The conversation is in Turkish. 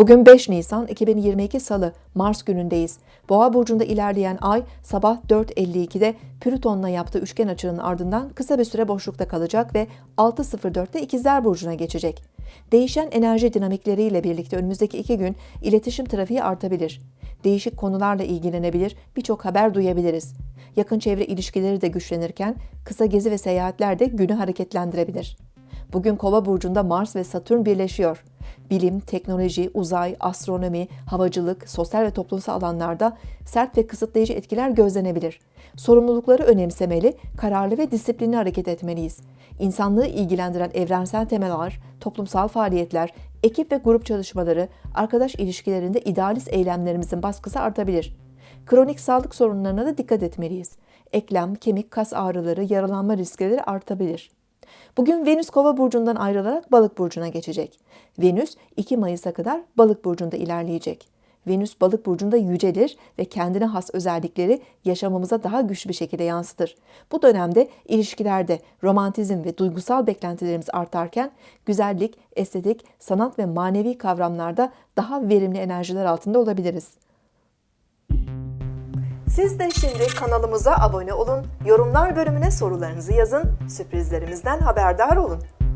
Bugün 5 Nisan 2022 Salı, Mars günündeyiz. Boğa burcunda ilerleyen ay sabah 4.52'de Plüton'la yaptığı üçgen açının ardından kısa bir süre boşlukta kalacak ve 6.04'te İkizler burcuna geçecek. Değişen enerji dinamikleriyle birlikte önümüzdeki iki gün iletişim trafiği artabilir. Değişik konularla ilgilenebilir, birçok haber duyabiliriz. Yakın çevre ilişkileri de güçlenirken kısa gezi ve seyahatler de günü hareketlendirebilir. Bugün Kova burcunda Mars ve Satürn birleşiyor. Bilim, teknoloji, uzay, astronomi, havacılık, sosyal ve toplumsal alanlarda sert ve kısıtlayıcı etkiler gözlenebilir. Sorumlulukları önemsemeli, kararlı ve disiplinli hareket etmeliyiz. İnsanlığı ilgilendiren evrensel temalar, toplumsal faaliyetler, ekip ve grup çalışmaları, arkadaş ilişkilerinde idealist eylemlerimizin baskısı artabilir. Kronik sağlık sorunlarına da dikkat etmeliyiz. Eklem, kemik, kas ağrıları, yaralanma riskleri artabilir. Bugün Venüs Kova burcundan ayrılarak Balık burcuna geçecek. Venüs 2 Mayıs'a kadar Balık burcunda ilerleyecek. Venüs Balık burcunda yücelir ve kendine has özellikleri yaşamımıza daha güçlü bir şekilde yansıtır. Bu dönemde ilişkilerde romantizm ve duygusal beklentilerimiz artarken güzellik, estetik, sanat ve manevi kavramlarda daha verimli enerjiler altında olabiliriz. Siz de şimdi kanalımıza abone olun, yorumlar bölümüne sorularınızı yazın, sürprizlerimizden haberdar olun.